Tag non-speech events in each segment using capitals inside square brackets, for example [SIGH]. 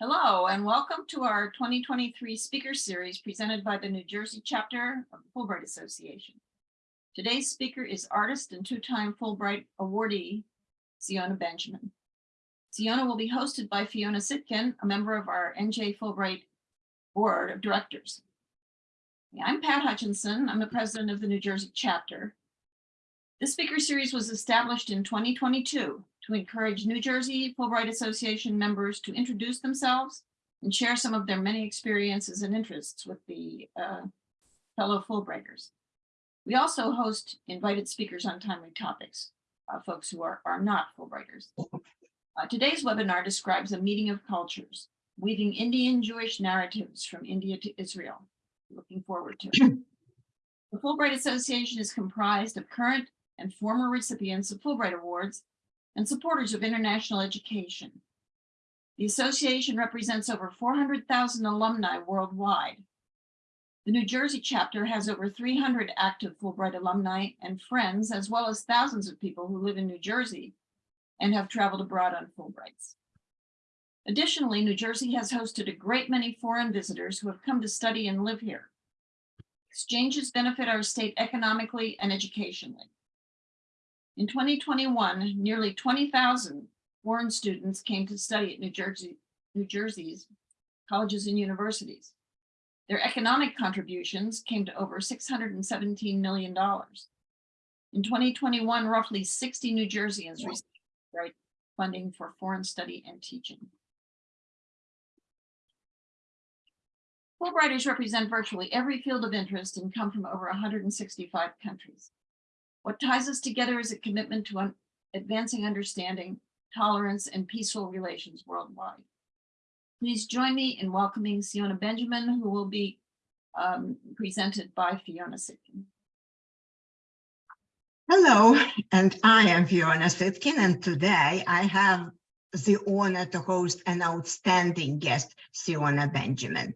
Hello and welcome to our 2023 speaker series presented by the New Jersey chapter of the Fulbright Association. Today's speaker is artist and two-time Fulbright awardee, Siona Benjamin. Siona will be hosted by Fiona Sitkin, a member of our NJ Fulbright Board of Directors. I'm Pat Hutchinson. I'm the president of the New Jersey chapter. This speaker series was established in 2022 to encourage New Jersey Fulbright Association members to introduce themselves and share some of their many experiences and interests with the uh, fellow Fulbrighters. We also host invited speakers on timely topics, uh, folks who are, are not Fulbrighters. Uh, today's webinar describes a meeting of cultures, weaving Indian Jewish narratives from India to Israel. Looking forward to it. [CLEARS THROAT] The Fulbright Association is comprised of current and former recipients of Fulbright Awards and supporters of international education. The association represents over 400,000 alumni worldwide. The New Jersey chapter has over 300 active Fulbright alumni and friends, as well as thousands of people who live in New Jersey and have traveled abroad on Fulbrights. Additionally, New Jersey has hosted a great many foreign visitors who have come to study and live here. Exchanges benefit our state economically and educationally. In 2021, nearly 20,000 foreign students came to study at New Jersey, New Jersey's colleges and universities. Their economic contributions came to over $617 million. In 2021, roughly 60 New Jerseyans received right funding for foreign study and teaching. Fulbrighters represent virtually every field of interest and come from over 165 countries. What ties us together is a commitment to un advancing understanding, tolerance, and peaceful relations worldwide. Please join me in welcoming Siona Benjamin, who will be um, presented by Fiona Sitkin. Hello, and I am Fiona Sitkin, and today I have the honor to host an outstanding guest, Siona Benjamin.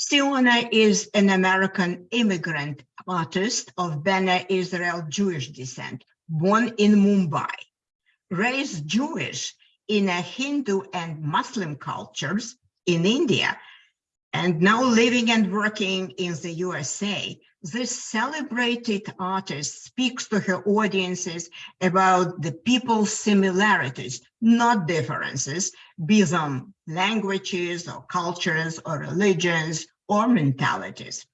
Siona is an American immigrant artist of Bene Israel Jewish descent, born in Mumbai. Raised Jewish in a Hindu and Muslim cultures in India, and now living and working in the USA, this celebrated artist speaks to her audiences about the people's similarities, not differences, be them languages or cultures or religions or mentalities.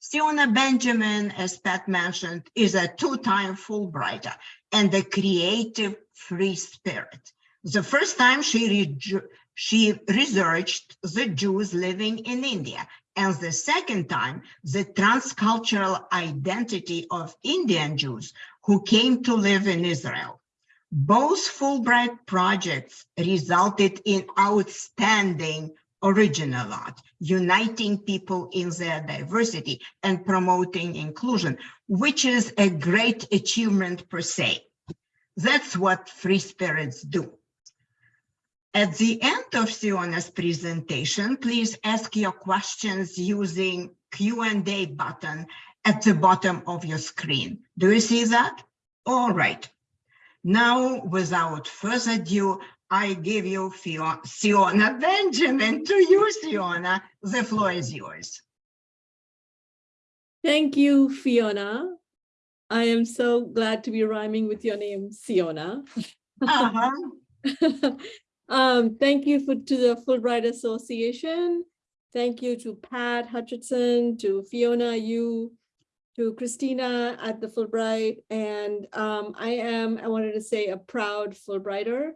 Siona Benjamin, as Pat mentioned, is a two-time Fulbrighter and a creative free spirit. The first time she, she researched the Jews living in India, and the second time, the transcultural identity of Indian Jews who came to live in Israel. Both Fulbright projects resulted in outstanding original art, uniting people in their diversity and promoting inclusion, which is a great achievement per se. That's what free spirits do. At the end of Siona's presentation, please ask your questions using Q&A button at the bottom of your screen. Do you see that? All right. Now, without further ado, I give you Siona Benjamin to you, Siona. The floor is yours. Thank you, Fiona. I am so glad to be rhyming with your name, Siona. Uh -huh. [LAUGHS] um, thank you for to the Fulbright Association. Thank you to Pat Hutchinson, to Fiona, you, to Christina at the Fulbright. And um, I am, I wanted to say, a proud Fulbrighter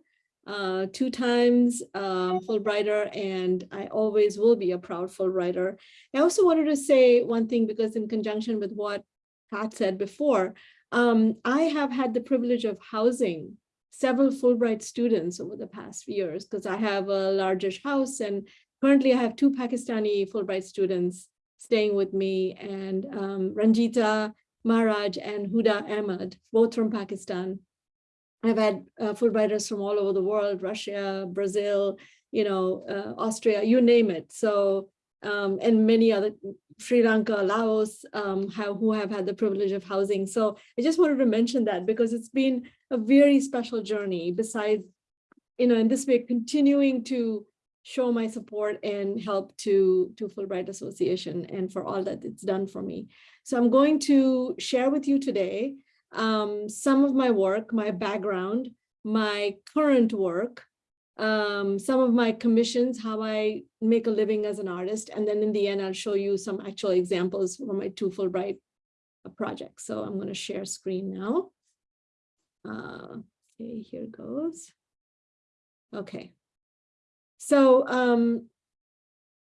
uh, two times um, Fulbrighter, and I always will be a proud Fulbrighter. I also wanted to say one thing because in conjunction with what Pat said before, um, I have had the privilege of housing several Fulbright students over the past few years because I have a largish house and currently I have two Pakistani Fulbright students staying with me and um, Ranjita Maharaj and Huda Ahmed, both from Pakistan. I've had uh, Fulbrighters from all over the world, Russia, Brazil, you know, uh, Austria, you name it. So, um, and many other, Sri Lanka, Laos, um, have, who have had the privilege of housing. So I just wanted to mention that because it's been a very special journey besides, you know, in this way, continuing to show my support and help to, to Fulbright Association and for all that it's done for me. So I'm going to share with you today um, some of my work, my background, my current work, um, some of my commissions, how I make a living as an artist. And then in the end, I'll show you some actual examples from my two Fulbright projects. So I'm going to share screen now. Uh, okay, here goes. Okay. So um,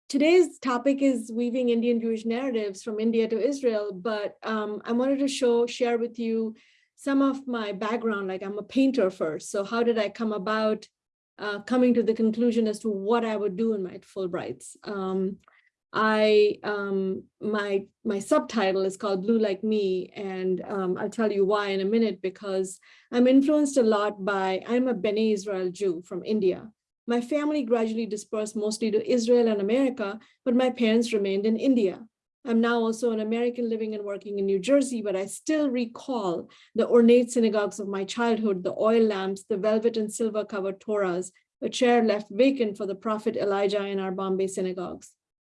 today's topic is weaving Indian Jewish narratives from India to Israel, but um, I wanted to show, share with you some of my background, like I'm a painter first. So how did I come about uh, coming to the conclusion as to what I would do in my Fulbrights? Um, I, um, my, my subtitle is called Blue Like Me, and um, I'll tell you why in a minute, because I'm influenced a lot by, I'm a Bene Israel Jew from India. My family gradually dispersed mostly to Israel and America, but my parents remained in India. I'm now also an American living and working in New Jersey, but I still recall the ornate synagogues of my childhood, the oil lamps, the velvet and silver covered Torahs, a chair left vacant for the prophet Elijah in our Bombay synagogues.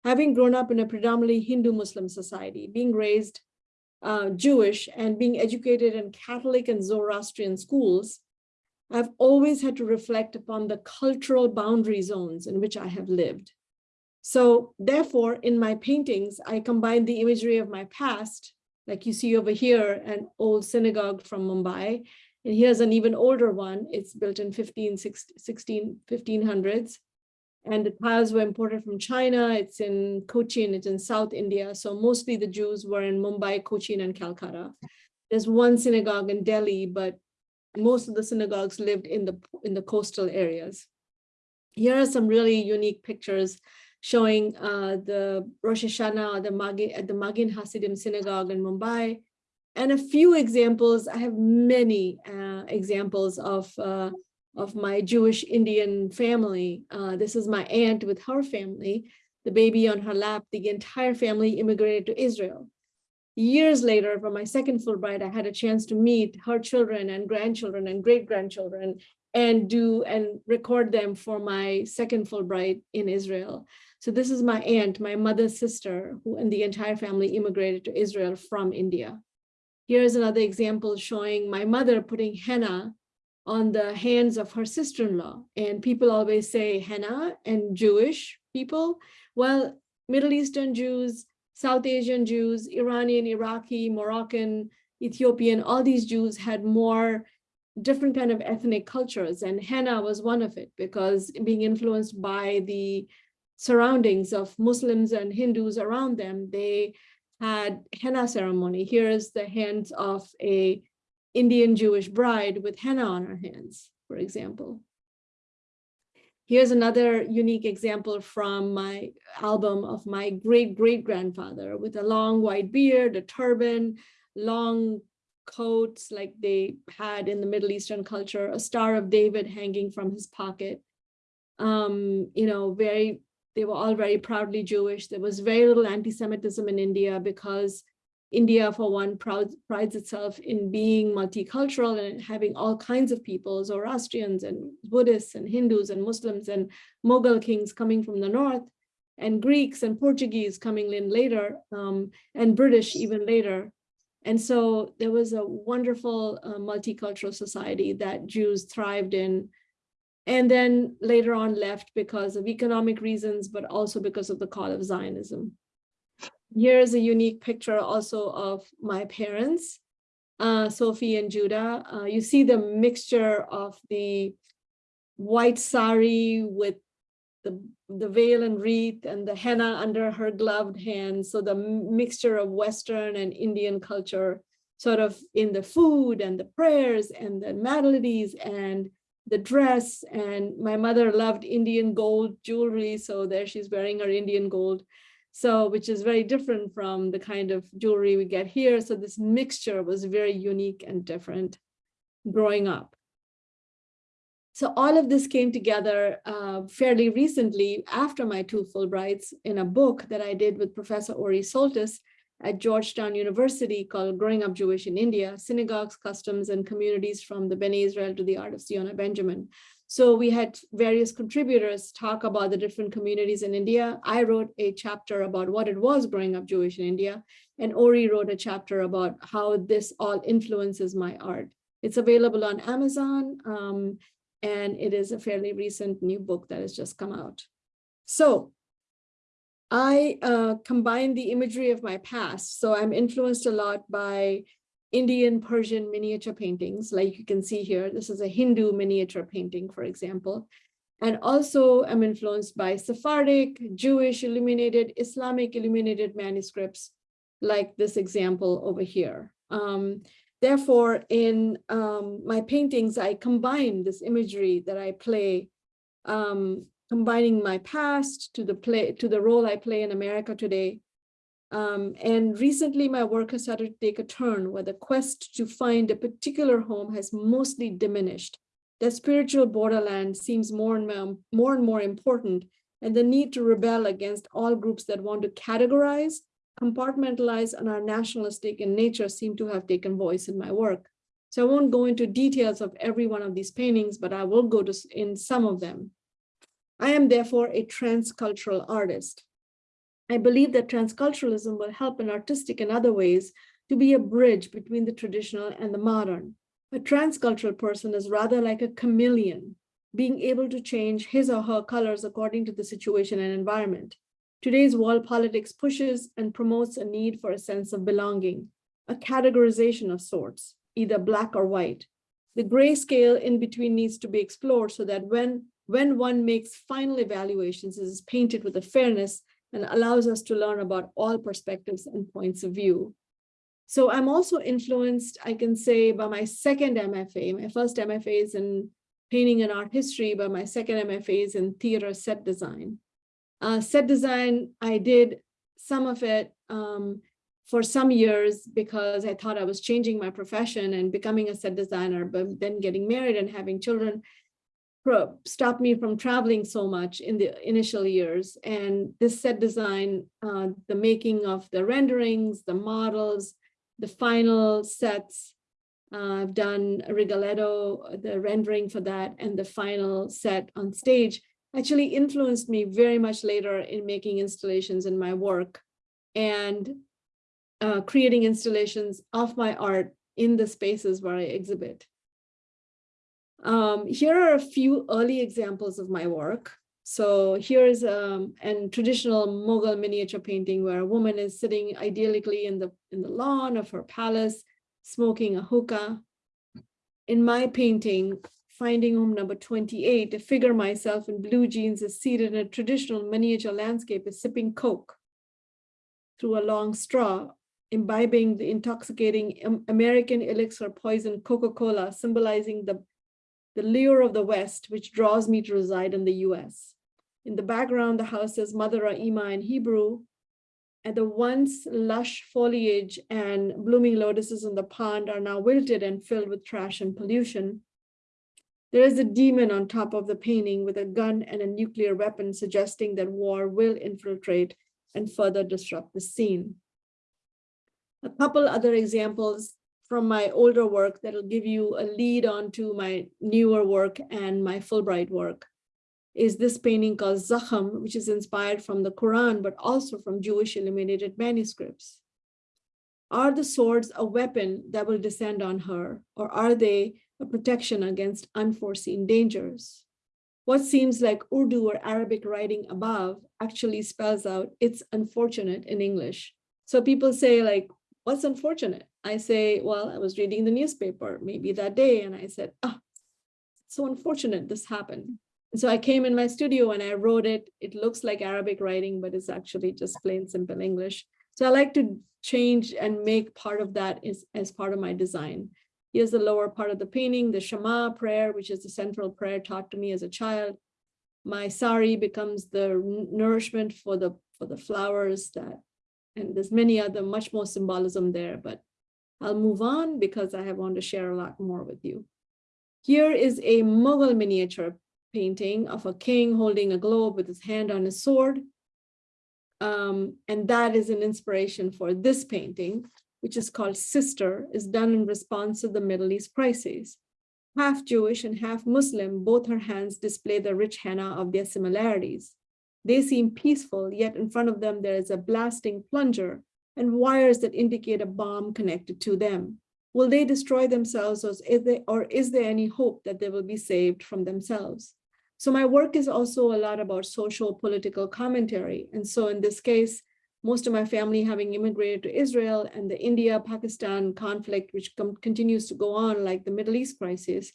Having grown up in a predominantly Hindu Muslim society, being raised uh, Jewish and being educated in Catholic and Zoroastrian schools, I've always had to reflect upon the cultural boundary zones in which I have lived. So therefore, in my paintings, I combine the imagery of my past, like you see over here, an old synagogue from Mumbai. And here's an even older one. It's built in 15, 16, 1500s. And the tiles were imported from China. It's in Cochin, it's in South India. So mostly the Jews were in Mumbai, Cochin, and Calcutta. There's one synagogue in Delhi, but most of the synagogues lived in the in the coastal areas. Here are some really unique pictures showing uh, the Rosh Hashanah the Magen, at the Magen Hassidim synagogue in Mumbai. And a few examples, I have many uh, examples of, uh, of my Jewish Indian family. Uh, this is my aunt with her family, the baby on her lap, the entire family immigrated to Israel. Years later, for my second Fulbright, I had a chance to meet her children and grandchildren and great-grandchildren and do and record them for my second Fulbright in Israel. So this is my aunt, my mother's sister, who and the entire family immigrated to Israel from India. Here's another example showing my mother putting henna on the hands of her sister-in-law. And people always say henna and Jewish people. Well, Middle Eastern Jews, South Asian Jews, Iranian, Iraqi, Moroccan, Ethiopian, all these Jews had more different kind of ethnic cultures and henna was one of it because being influenced by the surroundings of Muslims and Hindus around them, they had henna ceremony. Here is the hands of a Indian Jewish bride with henna on her hands, for example. Here's another unique example from my album of my great great grandfather with a long white beard, a turban, long coats like they had in the Middle Eastern culture, a Star of David hanging from his pocket. Um, you know, very, they were all very proudly Jewish. There was very little anti-Semitism in India because India, for one, proud, prides itself in being multicultural and having all kinds of people, Zoroastrians and Buddhists and Hindus and Muslims and Mughal kings coming from the north and Greeks and Portuguese coming in later um, and British even later. And so there was a wonderful uh, multicultural society that Jews thrived in and then later on left because of economic reasons, but also because of the call of Zionism. Here's a unique picture also of my parents, uh, Sophie and Judah. Uh, you see the mixture of the white sari with the, the veil and wreath and the henna under her gloved hands. So the mixture of Western and Indian culture sort of in the food and the prayers and the melodies and the dress. And my mother loved Indian gold jewelry. So there she's wearing her Indian gold. So which is very different from the kind of jewelry we get here. So this mixture was very unique and different growing up. So all of this came together uh, fairly recently after my two Fulbrights in a book that I did with Professor Ori Soltes at Georgetown University called Growing Up Jewish in India, Synagogues, Customs, and Communities from the Bene Israel to the Art of Siona Benjamin. So we had various contributors talk about the different communities in India. I wrote a chapter about what it was growing up Jewish in India. And Ori wrote a chapter about how this all influences my art. It's available on Amazon. um, and it is a fairly recent new book that has just come out. So I uh, combine the imagery of my past. So I'm influenced a lot by Indian Persian miniature paintings, like you can see here. This is a Hindu miniature painting, for example. And also I'm influenced by Sephardic, Jewish illuminated, Islamic illuminated manuscripts, like this example over here. Um, therefore, in um, my paintings, I combine this imagery that I play um, combining my past to the play to the role I play in America today. Um, and recently my work has started to take a turn where the quest to find a particular home has mostly diminished. The spiritual borderland seems more and more, more and more important and the need to rebel against all groups that want to categorize, compartmentalize, and are nationalistic in nature seem to have taken voice in my work. So I won't go into details of every one of these paintings, but I will go to in some of them. I am therefore a transcultural artist. I believe that transculturalism will help in artistic and other ways to be a bridge between the traditional and the modern. A transcultural person is rather like a chameleon, being able to change his or her colors according to the situation and environment. Today's world politics pushes and promotes a need for a sense of belonging, a categorization of sorts, either black or white. The gray scale in between needs to be explored so that when, when one makes final evaluations, it is painted with a fairness and allows us to learn about all perspectives and points of view. So I'm also influenced, I can say, by my second MFA. My first MFA is in painting and art history, but my second MFA is in theater set design. Uh, set design, I did some of it um, for some years because I thought I was changing my profession and becoming a set designer, but then getting married and having children stopped me from traveling so much in the initial years. And this set design, uh, the making of the renderings, the models, the final sets, uh, I've done Rigoletto, the rendering for that, and the final set on stage actually influenced me very much later in making installations in my work and uh, creating installations of my art in the spaces where I exhibit. Um, here are a few early examples of my work. So here is um, an traditional Mughal miniature painting where a woman is sitting idyllically in the, in the lawn of her palace, smoking a hookah. In my painting, Finding Home number 28, a figure myself in blue jeans is seated in a traditional miniature landscape is sipping Coke through a long straw, imbibing the intoxicating American elixir poison Coca-Cola, symbolizing the the lure of the West, which draws me to reside in the US. In the background, the house says Mother Ima in Hebrew. And the once lush foliage and blooming lotuses in the pond are now wilted and filled with trash and pollution. There is a demon on top of the painting with a gun and a nuclear weapon, suggesting that war will infiltrate and further disrupt the scene. A couple other examples from my older work that'll give you a lead on to my newer work and my Fulbright work is this painting called Zakham, which is inspired from the Quran, but also from Jewish illuminated manuscripts. Are the swords a weapon that will descend on her, or are they a protection against unforeseen dangers? What seems like Urdu or Arabic writing above actually spells out it's unfortunate in English. So people say like, what's unfortunate? I say, well, I was reading the newspaper maybe that day and I said, ah, so unfortunate this happened. And so I came in my studio and I wrote it. It looks like Arabic writing, but it's actually just plain simple English. So I like to change and make part of that is as part of my design. Here's the lower part of the painting, the Shema prayer, which is the central prayer taught to me as a child. My sari becomes the nourishment for the for the flowers that, and there's many other much more symbolism there, but I'll move on because I have want to share a lot more with you. Here is a Mughal miniature painting of a king holding a globe with his hand on his sword. Um, and that is an inspiration for this painting, which is called Sister, is done in response to the Middle East crisis. Half Jewish and half Muslim, both her hands display the rich henna of their similarities. They seem peaceful, yet in front of them there is a blasting plunger and wires that indicate a bomb connected to them. Will they destroy themselves or is there, or is there any hope that they will be saved from themselves? So my work is also a lot about social political commentary. And so in this case, most of my family having immigrated to Israel and the India-Pakistan conflict, which continues to go on like the Middle East crisis,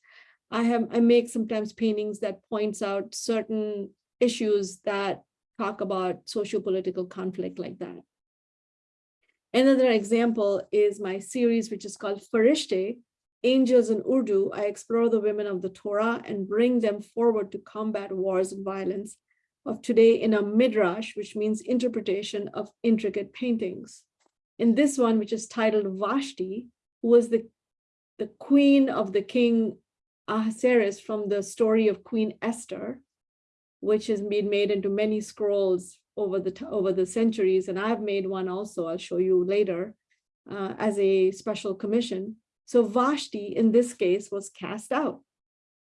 I have I make sometimes paintings that points out certain issues that talk about socio-political conflict like that. Another example is my series, which is called Farishte, Angels in Urdu. I explore the women of the Torah and bring them forward to combat wars and violence of today in a midrash, which means interpretation of intricate paintings. In this one, which is titled Vashti, who was the, the queen of the king Ahasuerus from the story of Queen Esther, which has been made into many scrolls over the over the centuries, and I've made one also. I'll show you later uh, as a special commission. So Vashti, in this case, was cast out.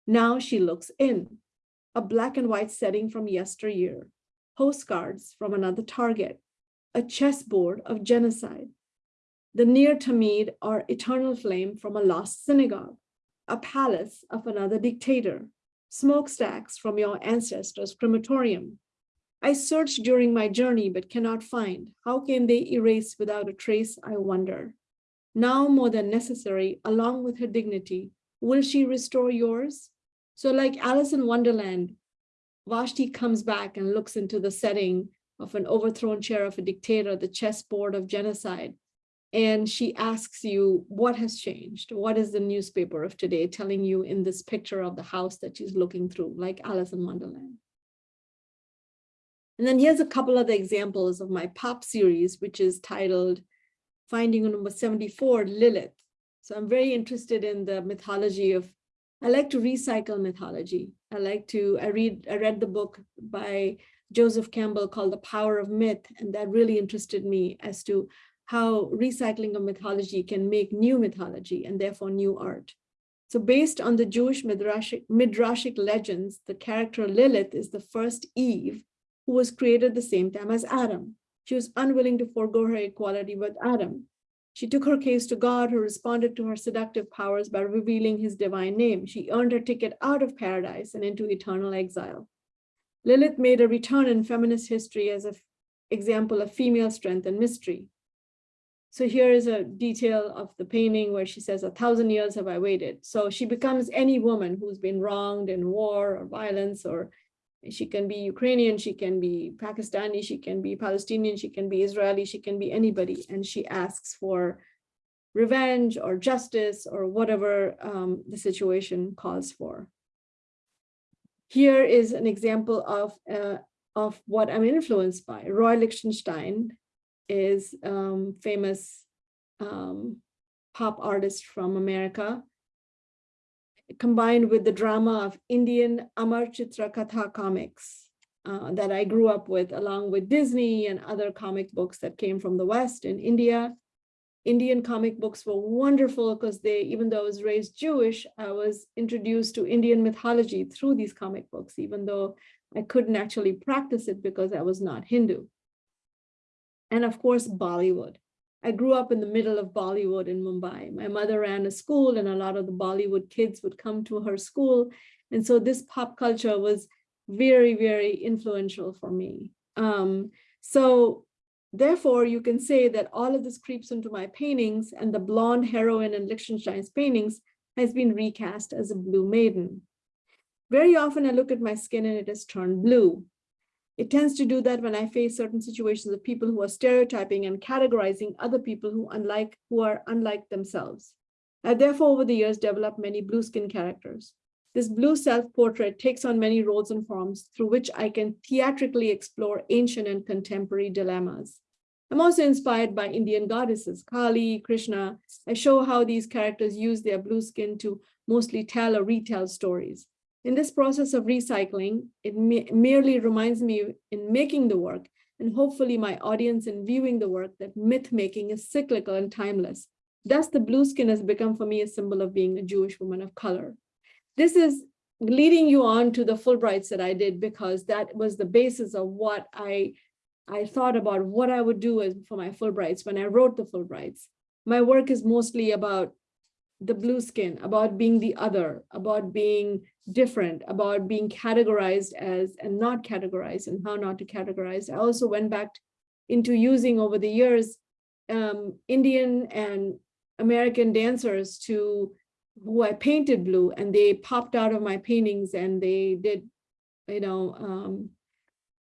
Now she looks in, a black and white setting from yesteryear, postcards from another target, a chessboard of genocide, the ner Tamid or eternal flame from a lost synagogue, a palace of another dictator, smokestacks from your ancestors' crematorium. I searched during my journey but cannot find. How can they erase without a trace, I wonder. Now more than necessary, along with her dignity, will she restore yours? So like Alice in Wonderland, Vashti comes back and looks into the setting of an overthrown chair of a dictator, the chessboard of genocide. And she asks you, what has changed? What is the newspaper of today telling you in this picture of the house that she's looking through, like Alice in Wonderland? And then here's a couple other examples of my pop series, which is titled Finding Number 74, Lilith. So I'm very interested in the mythology of, I like to recycle mythology. I like to, I read, I read the book by Joseph Campbell called The Power of Myth, and that really interested me as to how recycling of mythology can make new mythology and therefore new art. So based on the Jewish midrashic, midrashic legends, the character Lilith is the first Eve who was created the same time as Adam. She was unwilling to forego her equality with Adam. She took her case to God, who responded to her seductive powers by revealing his divine name. She earned her ticket out of paradise and into eternal exile. Lilith made a return in feminist history as an example of female strength and mystery. So here is a detail of the painting where she says, a thousand years have I waited. So she becomes any woman who's been wronged in war or violence, or she can be Ukrainian, she can be Pakistani, she can be Palestinian, she can be Israeli, she can be anybody. And she asks for revenge or justice or whatever um, the situation calls for. Here is an example of, uh, of what I'm influenced by. Roy Lichtenstein is um, famous um, pop artist from America, combined with the drama of Indian Amar Chitra Katha comics uh, that I grew up with, along with Disney and other comic books that came from the West in India. Indian comic books were wonderful because they, even though I was raised Jewish, I was introduced to Indian mythology through these comic books, even though I couldn't actually practice it because I was not Hindu and of course, Bollywood. I grew up in the middle of Bollywood in Mumbai. My mother ran a school and a lot of the Bollywood kids would come to her school. And so this pop culture was very, very influential for me. Um, so therefore, you can say that all of this creeps into my paintings and the blonde heroine in Lichtenstein's paintings has been recast as a blue maiden. Very often I look at my skin and it has turned blue. It tends to do that when I face certain situations of people who are stereotyping and categorizing other people who unlike who are unlike themselves. I therefore over the years developed many blue skin characters. This blue self-portrait takes on many roles and forms through which I can theatrically explore ancient and contemporary dilemmas. I'm also inspired by Indian goddesses, Kali, Krishna. I show how these characters use their blue skin to mostly tell or retell stories. In this process of recycling, it me merely reminds me in making the work and hopefully my audience in viewing the work that myth making is cyclical and timeless. Thus, the blue skin has become for me a symbol of being a Jewish woman of color. this is leading you on to the Fulbrights that I did because that was the basis of what I I thought about what I would do as for my Fulbrights when I wrote the Fulbrights. My work is mostly about the blue skin, about being the other, about being different, about being categorized as and not categorized and how not to categorize. I also went back into using over the years um, Indian and American dancers to who I painted blue and they popped out of my paintings and they did, you know, um,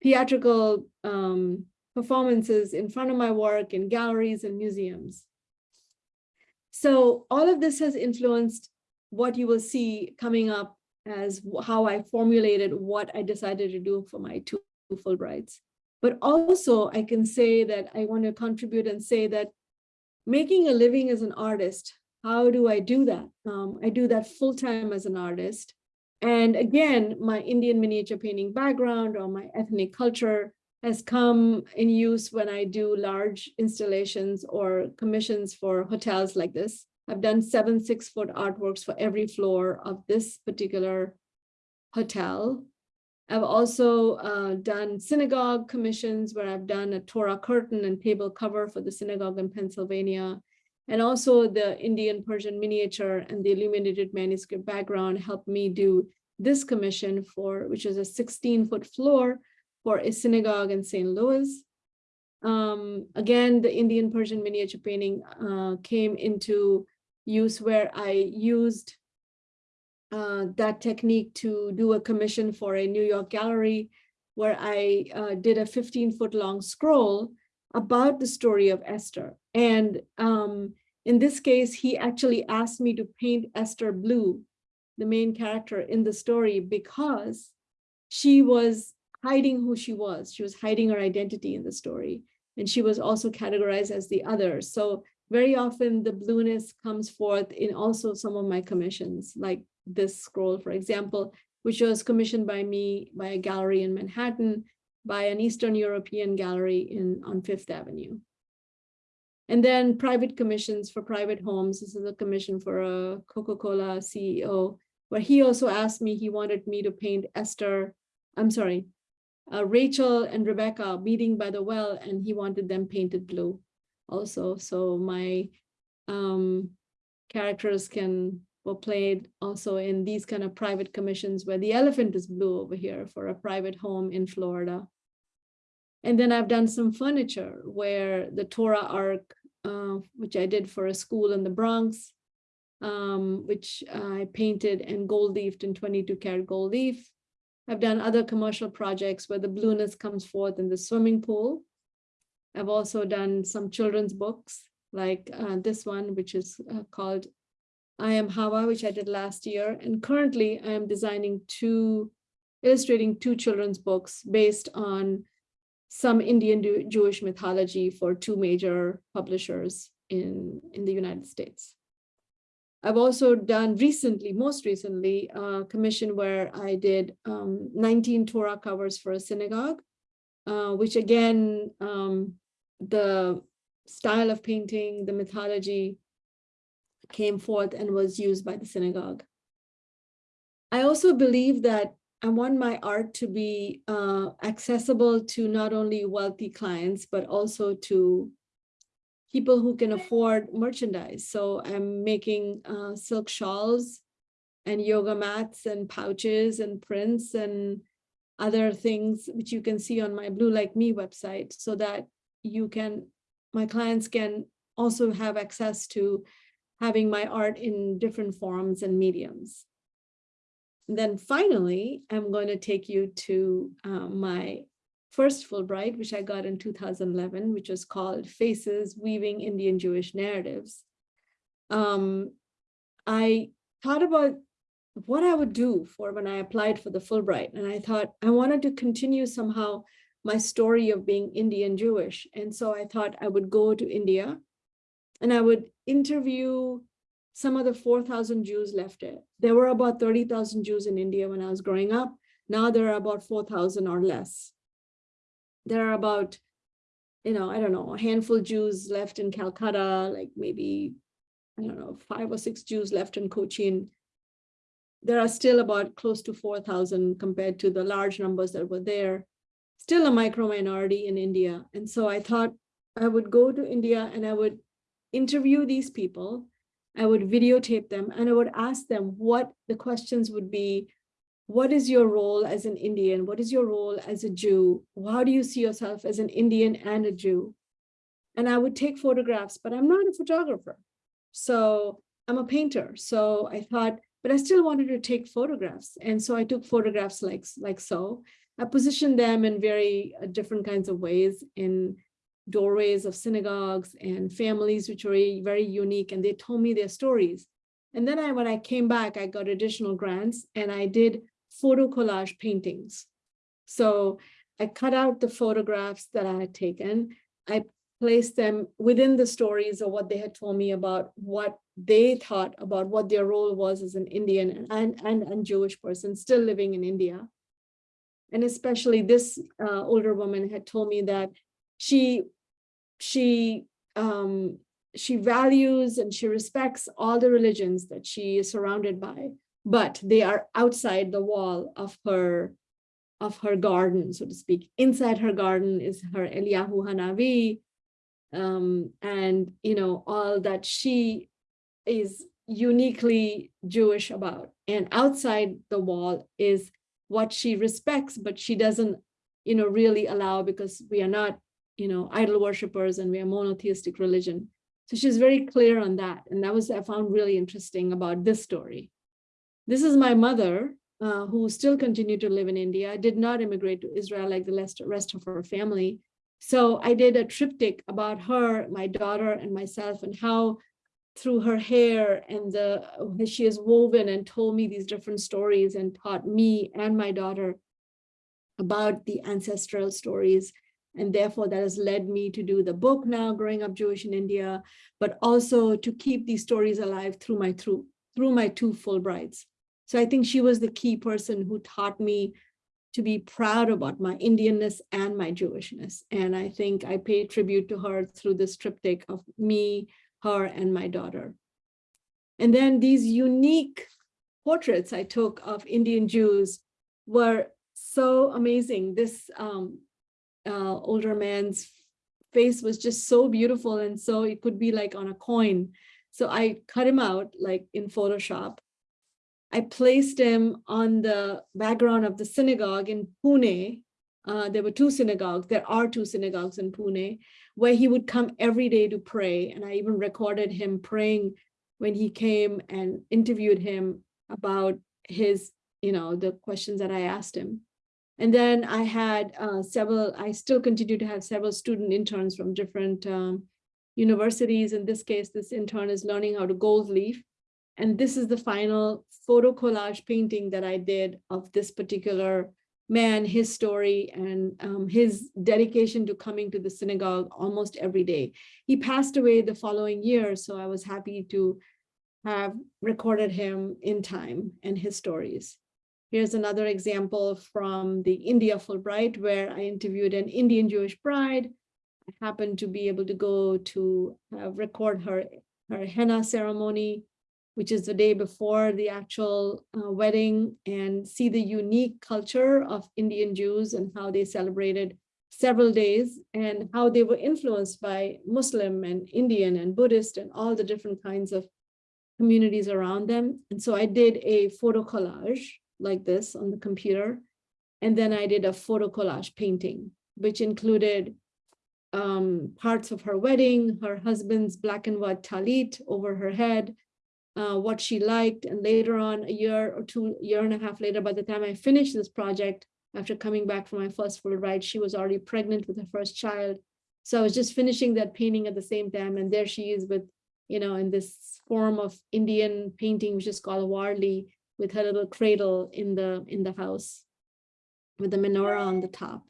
theatrical um, performances in front of my work in galleries and museums. So all of this has influenced what you will see coming up as how I formulated what I decided to do for my two Fulbrights. But also I can say that I want to contribute and say that making a living as an artist, how do I do that? Um, I do that full-time as an artist. And again, my Indian miniature painting background or my ethnic culture has come in use when I do large installations or commissions for hotels like this. I've done seven six-foot artworks for every floor of this particular hotel. I've also uh, done synagogue commissions where I've done a Torah curtain and table cover for the synagogue in Pennsylvania. And also the Indian Persian miniature and the illuminated manuscript background helped me do this commission for, which is a 16 foot floor for a synagogue in St. Louis. Um, again, the Indian Persian miniature painting uh, came into use where I used uh, that technique to do a commission for a New York gallery where I uh, did a 15 foot long scroll about the story of Esther. And um, in this case, he actually asked me to paint Esther blue, the main character in the story, because she was hiding who she was. She was hiding her identity in the story. And she was also categorized as the other. So very often the blueness comes forth in also some of my commissions, like this scroll, for example, which was commissioned by me by a gallery in Manhattan, by an Eastern European gallery in on Fifth Avenue. And then private commissions for private homes. This is a commission for a Coca-Cola CEO, where he also asked me, he wanted me to paint Esther, I'm sorry, uh, Rachel and Rebecca meeting by the well, and he wanted them painted blue also. So my um, characters can were played also in these kind of private commissions where the elephant is blue over here for a private home in Florida. And then I've done some furniture where the Torah Ark, uh, which I did for a school in the Bronx, um, which I painted and gold leafed in 22 karat gold leaf. I've done other commercial projects where the blueness comes forth in the swimming pool. I've also done some children's books like uh, this one, which is uh, called I Am Hawa, which I did last year. And currently I am designing two, illustrating two children's books based on some Indian Jewish mythology for two major publishers in, in the United States. I've also done recently, most recently, a commission where I did um, 19 Torah covers for a synagogue, uh, which again, um, the style of painting, the mythology came forth and was used by the synagogue. I also believe that I want my art to be uh, accessible to not only wealthy clients, but also to people who can afford merchandise. So I'm making uh, silk shawls and yoga mats and pouches and prints and other things which you can see on my Blue Like Me website so that you can, my clients can also have access to having my art in different forms and mediums. And then finally, I'm going to take you to uh, my first Fulbright, which I got in 2011, which was called Faces Weaving Indian Jewish Narratives. Um, I thought about what I would do for when I applied for the Fulbright. And I thought I wanted to continue somehow my story of being Indian Jewish. And so I thought I would go to India and I would interview some of the 4,000 Jews left there. There were about 30,000 Jews in India when I was growing up. Now there are about 4,000 or less. There are about, you know, I don't know, a handful Jews left in Calcutta, like maybe, I don't know, five or six Jews left in Cochin. there are still about close to 4,000 compared to the large numbers that were there, still a micro minority in India. And so I thought I would go to India and I would interview these people. I would videotape them and I would ask them what the questions would be. What is your role as an Indian? What is your role as a Jew? How do you see yourself as an Indian and a Jew? And I would take photographs, but I'm not a photographer. So I'm a painter. So I thought, but I still wanted to take photographs. And so I took photographs like, like so. I positioned them in very uh, different kinds of ways in doorways of synagogues and families, which were very, very unique. And they told me their stories. And then I, when I came back, I got additional grants and I did photo collage paintings. So I cut out the photographs that I had taken. I placed them within the stories of what they had told me about what they thought about what their role was as an Indian and, and, and Jewish person still living in India. And especially this uh, older woman had told me that she, she, um, she values and she respects all the religions that she is surrounded by, but they are outside the wall of her of her garden, so to speak. Inside her garden is her Eliyahu Hanavi, um, and you know all that she is uniquely Jewish about. And outside the wall is what she respects, but she doesn't, you know, really allow because we are not, you know, idol worshippers and we are monotheistic religion. So she's very clear on that. And that was, I found really interesting about this story. This is my mother, uh, who still continued to live in India, did not immigrate to Israel like the rest of her family. So I did a triptych about her, my daughter and myself and how through her hair and the she has woven and told me these different stories and taught me and my daughter about the ancestral stories. And therefore that has led me to do the book now, Growing Up Jewish in India, but also to keep these stories alive through my through, through my two Fulbrights. So I think she was the key person who taught me to be proud about my Indianness and my Jewishness. And I think I pay tribute to her through this triptych of me, her, and my daughter. And then these unique portraits I took of Indian Jews were so amazing. This um, uh, older man's face was just so beautiful. And so it could be like on a coin. So I cut him out like in Photoshop I placed him on the background of the synagogue in Pune. Uh, there were two synagogues. There are two synagogues in Pune where he would come every day to pray. And I even recorded him praying when he came and interviewed him about his, you know, the questions that I asked him. And then I had uh, several, I still continue to have several student interns from different um, universities. In this case, this intern is learning how to gold leaf. And this is the final photo collage painting that I did of this particular man, his story, and um, his dedication to coming to the synagogue almost every day. He passed away the following year, so I was happy to have recorded him in time and his stories. Here's another example from the India Fulbright, where I interviewed an Indian Jewish bride. I happened to be able to go to uh, record her, her henna ceremony which is the day before the actual uh, wedding and see the unique culture of Indian Jews and how they celebrated several days and how they were influenced by Muslim and Indian and Buddhist and all the different kinds of communities around them. And so I did a photo collage like this on the computer. And then I did a photo collage painting, which included um, parts of her wedding, her husband's black and white talit over her head, uh, what she liked. And later on, a year or two, year and a half later, by the time I finished this project, after coming back from my first Fulbright, she was already pregnant with her first child. So I was just finishing that painting at the same time. And there she is with, you know, in this form of Indian painting, which is called Warli, with her little cradle in the in the house with the menorah on the top.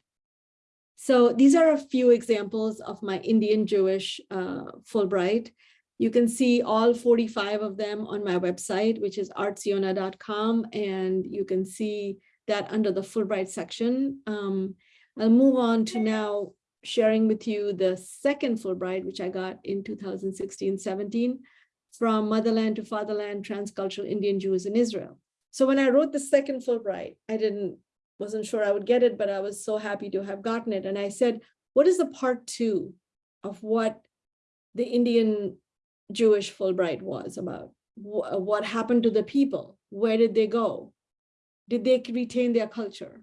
So these are a few examples of my Indian Jewish uh, Fulbright. You can see all 45 of them on my website, which is artsiona.com, and you can see that under the Fulbright section. Um, I'll move on to now sharing with you the second Fulbright, which I got in 2016-17 from Motherland to Fatherland, Transcultural Indian Jews in Israel. So when I wrote the second Fulbright, I didn't, wasn't sure I would get it, but I was so happy to have gotten it. And I said, what is the part two of what the Indian Jewish Fulbright was about? Wh- What happened to the people? Where did they go? Did they retain their culture?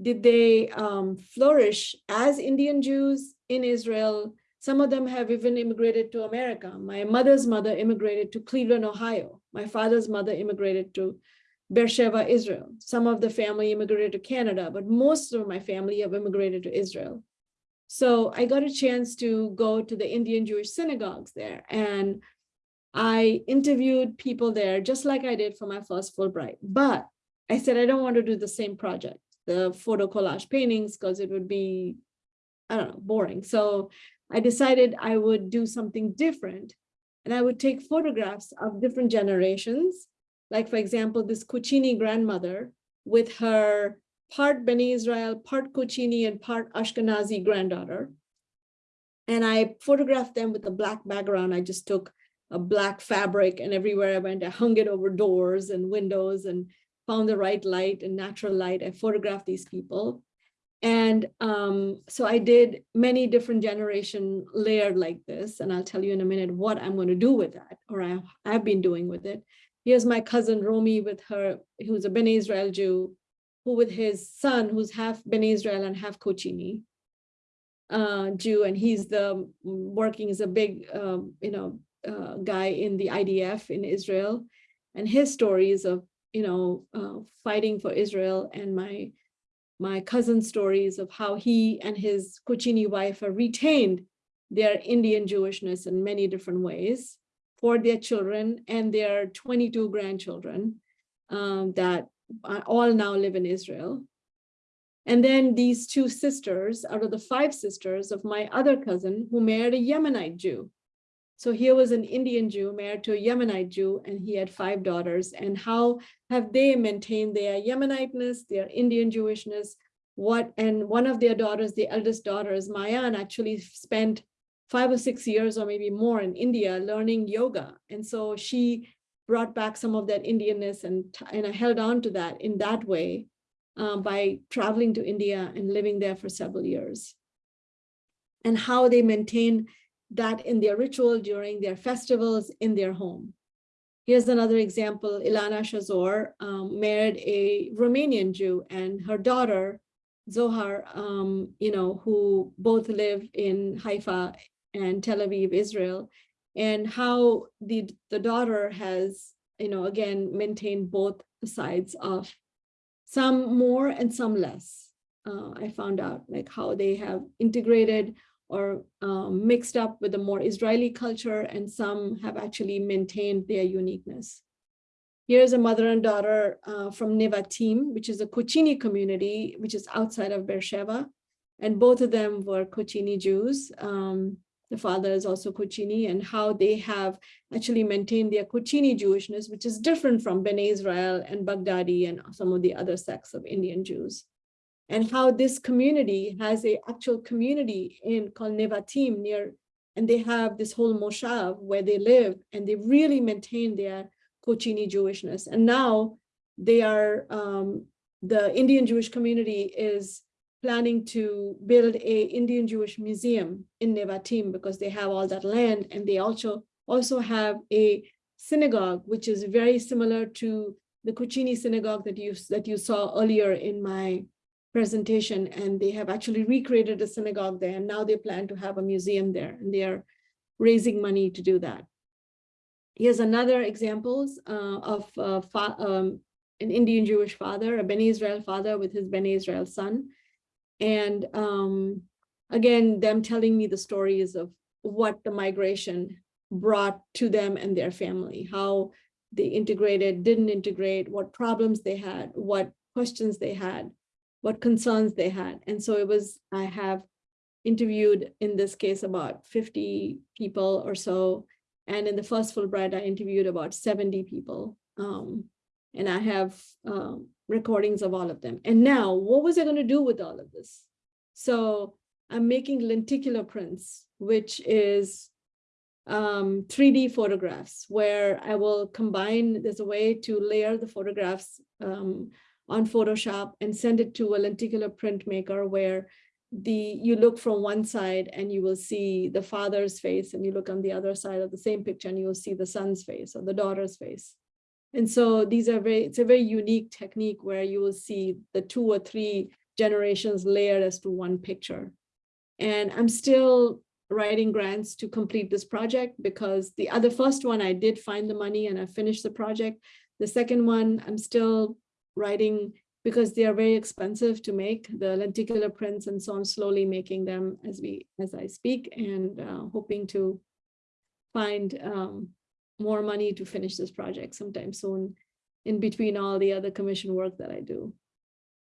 Did they um, flourish as Indian Jews in Israel? Some of them have even immigrated to America. My mother's mother immigrated to Cleveland, Ohio. My father's mother immigrated to Beersheba, Israel. Some of the family immigrated to Canada, but most of my family have immigrated to Israel. So I got a chance to go to the Indian Jewish synagogues there and I interviewed people there just like I did for my first Fulbright. But I said, I don't want to do the same project, the photo collage paintings, because it would be, I don't know, boring. So I decided I would do something different. And I would take photographs of different generations. Like, for example, this Kochini grandmother with her part Beni Israel, part Kochini, and part Ashkenazi granddaughter. And I photographed them with a black background. I just took a black fabric and everywhere I went, I hung it over doors and windows and found the right light and natural light. I photographed these people. And um, so I did many different generation layered like this, and I'll tell you in a minute what I'm going to do with that, or I, I've been doing with it. Here's my cousin Romy with her, who's a Bene Israel Jew, who with his son, who's half Bene Israel and half Kochini uh, Jew, and he's the working as a big, um, you know, uh, guy in the IDF in Israel, and his stories of you know uh, fighting for Israel, and my my cousin's stories of how he and his Kochini wife have retained their Indian Jewishness in many different ways for their children and their 22 grandchildren um, that Uh, all now live in Israel. And then these two sisters out of the five sisters of my other cousin who married a Yemenite Jew. So here was an Indian Jew married to a Yemenite Jew, and he had five daughters. And how have they maintained their Yemeniteness, their Indian Jewishness? What and one of their daughters, the eldest daughter, is Mayan, actually spent five or six years or maybe more in India learning yoga. And so she brought back some of that Indianness and, and I held on to that in that way um, by traveling to India and living there for several years. And how they maintain that in their ritual during their festivals in their home. Here's another example, Ilana Shazor um, married a Romanian Jew and her daughter, Zohar, um, you know, who both live in Haifa and Tel Aviv, Israel, and how the, the daughter has, you know, again, maintained both sides of some more and some less. Uh, I found out like how they have integrated or um, mixed up with the more Israeli culture, and some have actually maintained their uniqueness. Here's a mother and daughter uh, from Nevatim, which is a Kochini community, which is outside of Beersheba. And both of them were Kochini Jews. Um, the father is also Kochini, and how they have actually maintained their Kochini Jewishness, which is different from Bnei Israel and Baghdadi and some of the other sects of Indian Jews and how this community has a actual community in called Nevatim near, and they have this whole moshav where they live and they really maintain their Kochini Jewishness. And now they are, um, the Indian Jewish community is planning to build a Indian Jewish museum in Nevatim because they have all that land and they also also have a synagogue, which is very similar to the Kochini synagogue that you that you saw earlier in my presentation and they have actually recreated a synagogue there and now they plan to have a museum there and they are raising money to do that. Here's another examples uh, of uh, um, an Indian Jewish father, a Beni Israel father with his Beni Israel son. And um, again, them telling me the stories of what the migration brought to them and their family, how they integrated, didn't integrate, what problems they had, what questions they had what concerns they had. And so it was, I have interviewed in this case about 50 people or so. And in the first Fulbright, I interviewed about 70 people. Um, and I have um, recordings of all of them. And now what was I going to do with all of this? So I'm making lenticular prints, which is um, 3D photographs where I will combine, there's a way to layer the photographs um, on Photoshop and send it to a lenticular printmaker where the you look from one side and you will see the father's face and you look on the other side of the same picture and you will see the son's face or the daughter's face. And so these are very, it's a very unique technique where you will see the two or three generations layered as to one picture. And I'm still writing grants to complete this project because the other first one I did find the money and I finished the project. The second one I'm still writing because they are very expensive to make the lenticular prints and so I'm slowly making them as we as I speak and uh, hoping to find um, more money to finish this project sometime soon in between all the other commission work that I do.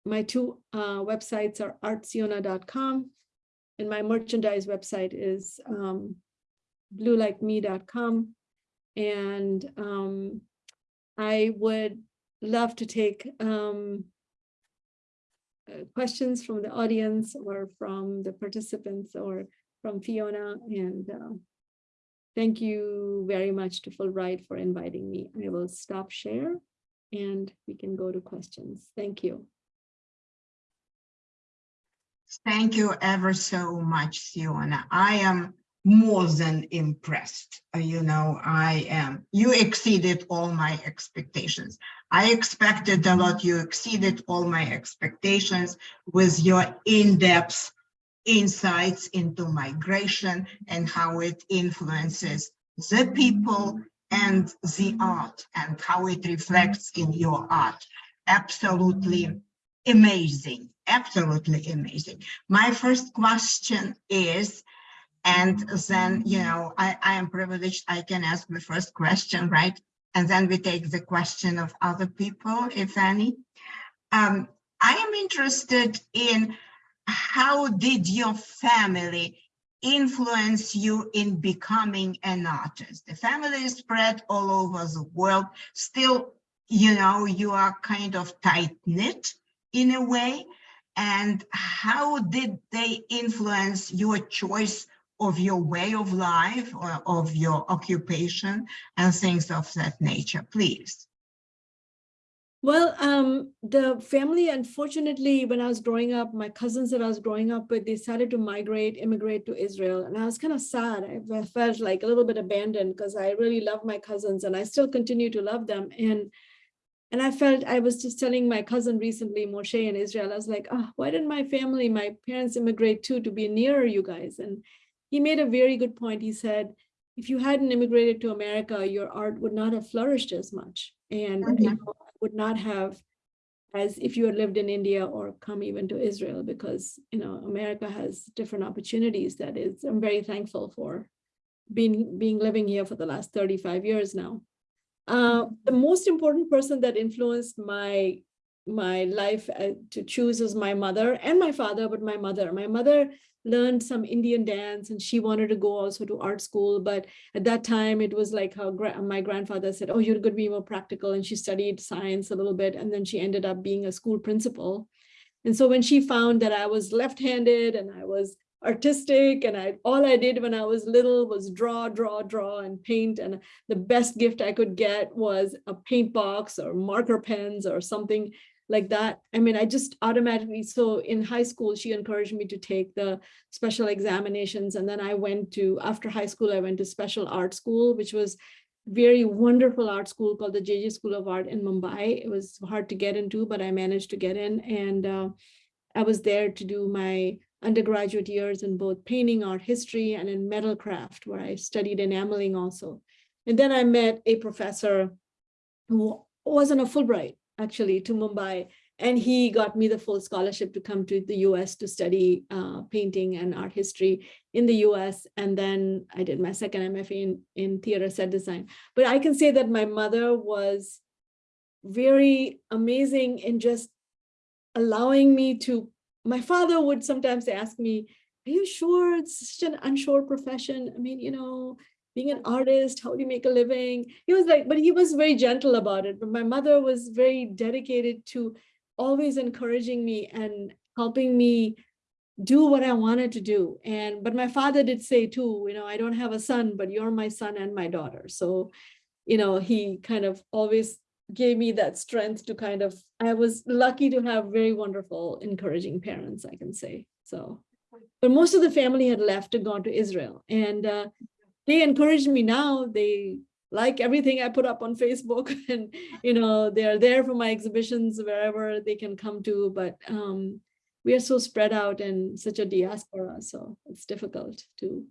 My two uh, websites are artsiona.com and my merchandise website is um, bluelikeme.com. And um, I would love to take um, uh, questions from the audience or from the participants or from Fiona. And uh, thank you very much to Fulbright for inviting me. I will stop share and we can go to questions. Thank you. Thank you ever so much, Siona. I am more than impressed. Uh, You know, I am, you exceeded all my expectations. I expected a lot, you exceeded all my expectations with your in-depth insights into migration and how it influences the people and the art and how it reflects in your art. Absolutely amazing, absolutely amazing. My first question is, and then, you know, I, I am privileged, I can ask the first question, right? And then we take the question of other people, if any. Um, I am interested in how did your family influence you in becoming an artist? The family is spread all over the world. Still, you know, you are kind of tight knit in a way. And how did they influence your choice of your way of life or of your occupation and things of that nature, please? Well, um, the family, unfortunately, when I was growing up, my cousins that I was growing up with, they decided to migrate, immigrate to Israel. And I was kind of sad. I felt like a little bit abandoned because I really love my cousins and I still continue to love them. And and I felt I was just telling my cousin recently, Moshe in Israel, I was like, oh, why didn't my family, my parents immigrate too to be nearer you guys? And he made a very good point. He said, if you hadn't immigrated to America, your art would not have flourished as much and Mhm. you know, would not have as if you had lived in India or come even to Israel because, you know, America has different opportunities that is, I'm very thankful for being, being living here for the last 35 years now. Uh, the most important person that influenced my my life uh, to choose was my mother and my father, but my mother. My mother learned some Indian dance and she wanted to go also to art school. But at that time, it was like her gra my grandfather said, oh, you're going to be more practical. And she studied science a little bit. And then she ended up being a school principal. And so when she found that I was left-handed and I was artistic and I all I did when I was little was draw, draw, draw and paint. And the best gift I could get was a paint box or marker pens or something like that. I mean, I just automatically, so in high school, she encouraged me to take the special examinations. And then I went to, after high school, I went to special art school, which was very wonderful art school called the JJ School of Art in Mumbai. It was hard to get into, but I managed to get in. And uh, I was there to do my undergraduate years in both painting, art history, and in metal craft, where I studied enameling also. And then I met a professor who wasn't a Fulbright, actually, to Mumbai. And he got me the full scholarship to come to the US to study uh, painting and art history in the US. And then I did my second MFA in, in theater set design. But I can say that my mother was very amazing in just allowing me to my father would sometimes ask me, are you sure it's such an unsure profession? I mean, you know, being an artist, how do you make a living? He was like, but he was very gentle about it. But my mother was very dedicated to always encouraging me and helping me do what I wanted to do. And, but my father did say too, you know, I don't have a son, but you're my son and my daughter. So, you know, he kind of always gave me that strength to kind of, I was lucky to have very wonderful, encouraging parents, I can say. So, but most of the family had left and gone to Israel and uh, they encourage me now. They like everything I put up on Facebook [LAUGHS] and, you know, they're there for my exhibitions wherever they can come to, but um, we are so spread out and such a diaspora, so it's difficult to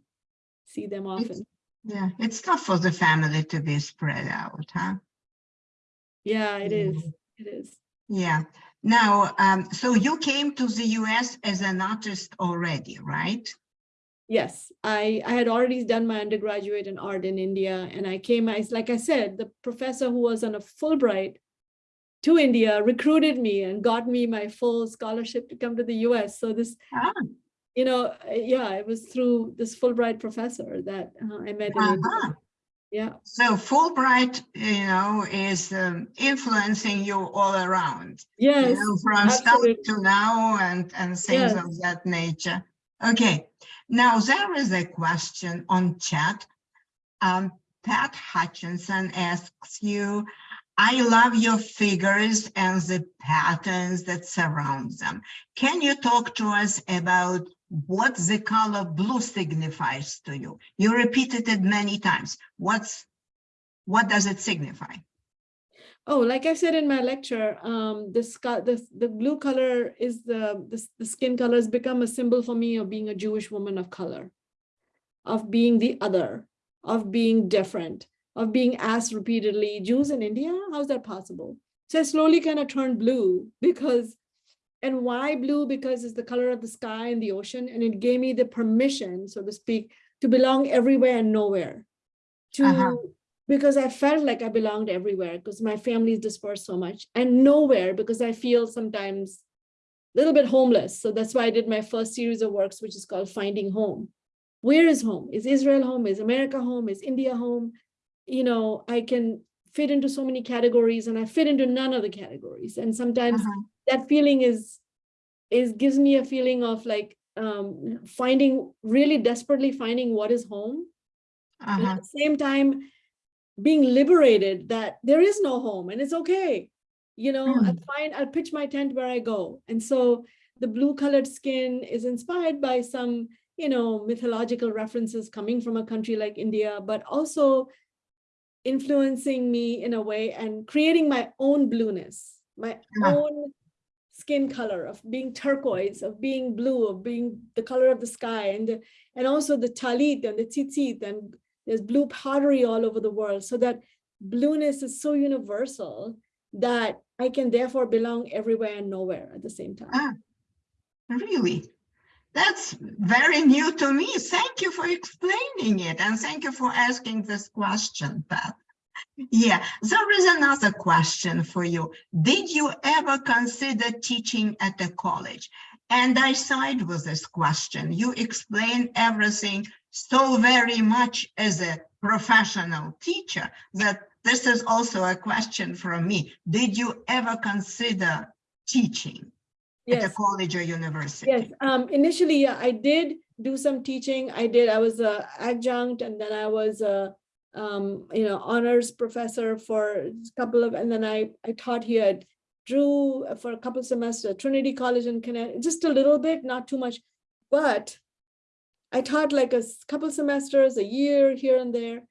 see them often. Yeah, it's tough for the family to be spread out, huh? Yeah, it is. It is. Yeah. Now, um, so you came to the US as an artist already, right? Yes, I, I had already done my undergraduate in art in India and I came, I, like I said, the professor who was on a Fulbright to India recruited me and got me my full scholarship to come to the US. So this, Ah, you know, uh, yeah, it was through this Fulbright professor that uh, I met India. uh-huh. Yeah, So Fulbright, you know, is um, influencing you all around, you yes, know, from start to now and, and things Yes. of that nature. Okay, now there is a question on chat. Um, Pat Hutchinson asks you, I love your figures and the patterns that surround them. Can you talk to us about what the color blue signifies to you? You repeated it many times. What's, what does it signify? Oh, like I said in my lecture, um, the sky, the, the blue color is the, the, skin color has become a symbol for me of being a Jewish woman of color, of being the other, of being different, of being asked repeatedly, Jews in India, how's that possible? So I slowly kind of turned blue because, and why blue? Because it's the color of the sky and the ocean, and it gave me the permission, so to speak, to belong everywhere and nowhere. To Uh-huh. Because I felt like I belonged everywhere because my family is dispersed so much and nowhere because I feel sometimes a little bit homeless. So that's why I did my first series of works, which is called Finding Home. Where is home? Is Israel home? Is America home? Is India home? You know, I can fit into so many categories and I fit into none of the categories. And sometimes Uh-huh. that feeling is, is gives me a feeling of like um, finding, really desperately finding what is home Uh-huh. at the same time being liberated that there is no home and it's okay. You know hmm. I'll find i'll pitch my tent where i go. And so the blue colored skin is inspired by some you know mythological references coming from a country like india but also influencing me in a way and creating my own blueness my Yeah. own skin color of being turquoise of being blue of being the color of the sky and the, and also the talit and the tzitzit and there's blue pottery all over the world so that blueness is so universal that I can therefore belong everywhere and nowhere at the same time. Ah, Really? That's very new to me. Thank you for explaining it and thank you for asking this question, Pat. Yeah, there is another question for you. Did you ever consider teaching at a college? And I side with this question. You explain everything so very much as a professional teacher that this is also a question from me. Did you ever consider teaching at a college or university? yes. Um, initially, yeah, I did do some teaching. I did, I was a adjunct and then I was a, um, you know, honors professor for a couple of, and then I, I taught here at Drew for a couple of semesters, Trinity College in Connecticut, just a little bit, not too much. But I taught like a couple semesters, a year here and there,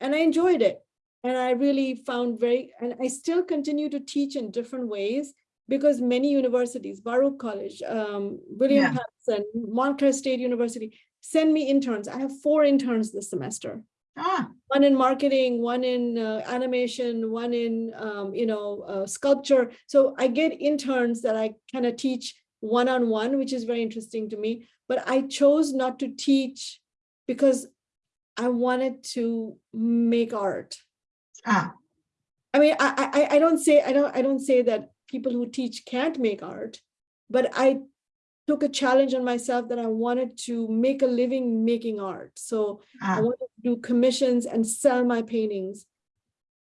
and I enjoyed it. And I really found very, and I still continue to teach in different ways because many universities, Baruch College, um, William Yeah. Paterson, Montclair State University, send me interns. I have four interns this semester Ah, one in marketing, one in uh, animation, one in, um, you know, uh, sculpture. So I get interns that I kind of teach one-on-one, which is very interesting to me. But I chose not to teach because I wanted to make art. ah, I mean, I, I, I don't say, I don't, I don't say that people who teach can't make art, but I took a challenge on myself that I wanted to make a living making art. So I ah, wanted to do commissions and sell my paintings.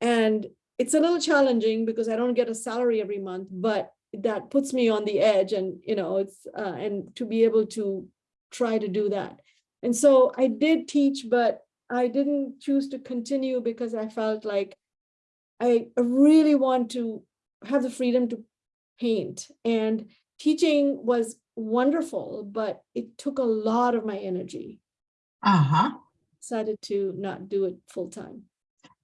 And it's a little challenging because I don't get a salary every month, but that puts me on the edge and, you know, it's, uh, and to be able to try to do that. And so I did teach, but I didn't choose to continue because I felt like I really want to have the freedom to paint and teaching was wonderful, but it took a lot of my energy. Uh-huh. Decided to not do it full time.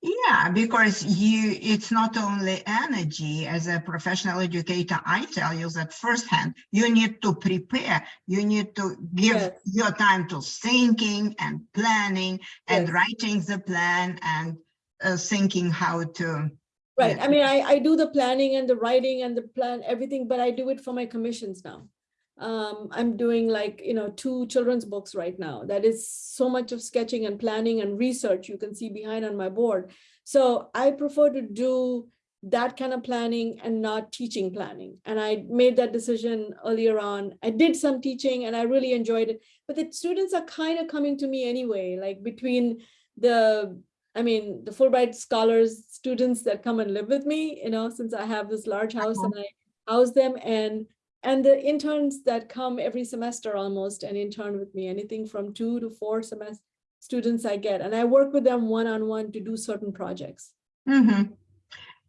Yeah, because you, it's not only energy as a professional educator, I tell you that firsthand, you need to prepare, you need to give Yes. your time to thinking and planning and Yes. writing the plan and uh, thinking how to. Right, Yeah. I mean, I, I do the planning and the writing and the plan, everything, but I do it for my commissions now. Um, I'm doing like, you know, two children's books right now. That is so much of sketching and planning and research you can see behind on my board. So I prefer to do that kind of planning and not teaching planning. And I made that decision earlier on. I did some teaching and I really enjoyed it, but the students are kind of coming to me anyway, like between the I mean, the Fulbright scholars, students that come and live with me, you know, since I have this large house Uh-huh. and I house them and and the interns that come every semester almost and intern with me, anything from two to four semester students I get, and I work with them one-on-one to do certain projects. Mhm.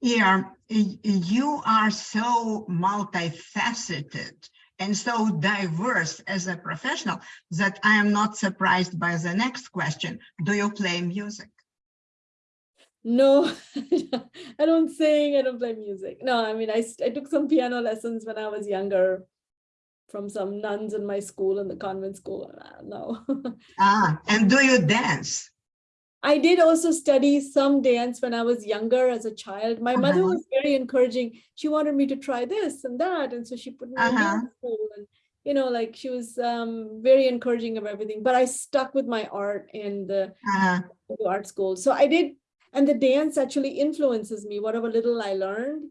Yeah, you are so multifaceted and so diverse as a professional that I am not surprised by the next question. Do you play music? No, [LAUGHS] I don't sing, I don't play music. No, I mean, I, I took some piano lessons when I was younger from some nuns in my school in the convent school. Uh, No. [LAUGHS] Ah, and do you dance? I did also study some dance when I was younger as a child. My mother Uh-huh. was very encouraging. She wanted me to try this and that. And so she put me in Uh-huh. dance school and, you know, like she was um, very encouraging of everything, but I stuck with my art and the Uh, the art school. So I did, and the dance actually influences me, whatever little I learned.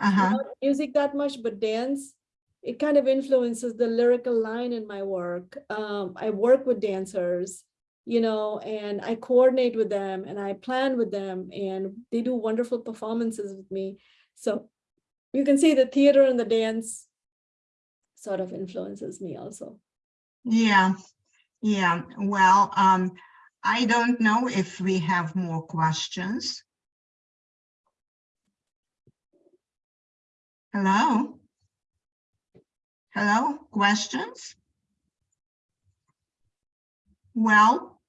uh-huh, Not music that much, but dance, it kind of influences the lyrical line in my work. Um, I work with dancers, you know, and I coordinate with them and I plan with them and they do wonderful performances with me. So you can see the theater and the dance sort of influences me also. yeah, yeah. Well, um, I don't know if we have more questions. Hello? Hello, questions? Well,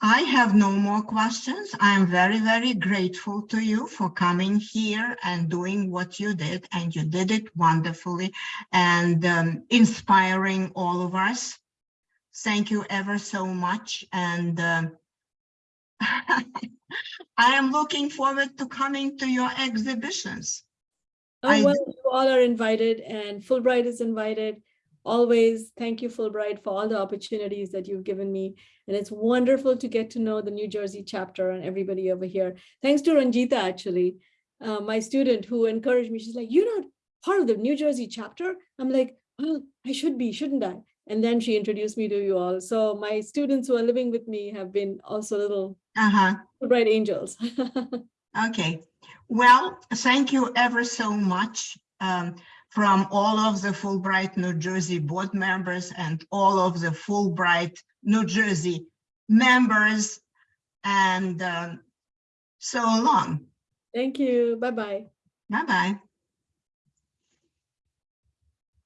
I have no more questions. I am very, very grateful to you for coming here and doing what you did, and you did it wonderfully and um, inspiring all of us. Thank you ever so much, and um, [LAUGHS] I am looking forward to coming to your exhibitions. Oh, well, you all are invited and Fulbright is invited. Always, thank you, Fulbright, for all the opportunities that you've given me. And it's wonderful to get to know the New Jersey chapter and everybody over here. Thanks to Ranjita, actually, uh, my student who encouraged me. She's like, you're not part of the New Jersey chapter? I'm like, well, I should be, shouldn't I? And then she introduced me to you all. So my students who are living with me have been also little Uh-huh. Fulbright angels. [LAUGHS] Okay, well, thank you ever so much um, from all of the Fulbright New Jersey board members and all of the Fulbright New Jersey members. And um, so long. Thank you. Bye-bye. Bye-bye.